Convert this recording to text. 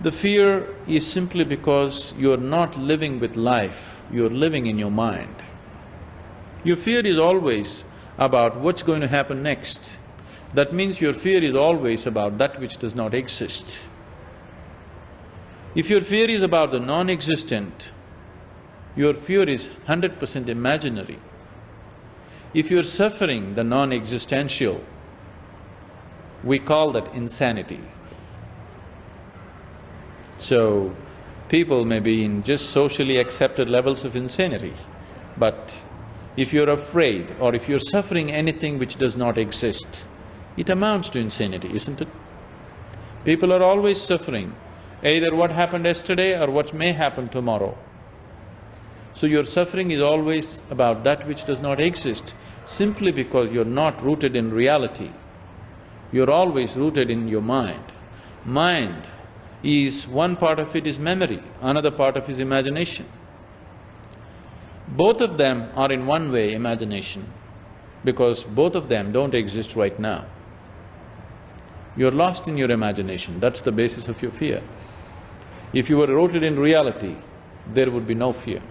The fear is simply because you're not living with life, you're living in your mind. Your fear is always about what's going to happen next. That means your fear is always about that which does not exist. If your fear is about the non-existent, your fear is hundred percent imaginary. If you're suffering the non-existential, we call that insanity. So, people may be in just socially accepted levels of insanity, but if you're afraid or if you're suffering anything which does not exist, it amounts to insanity, isn't it? People are always suffering, either what happened yesterday or what may happen tomorrow. So your suffering is always about that which does not exist, simply because you're not rooted in reality. You're always rooted in your mind. Mind is… one part of it is memory, another part of it is imagination. Both of them are in one way imagination, because both of them don't exist right now. You're lost in your imagination, that's the basis of your fear. If you were rooted in reality, there would be no fear.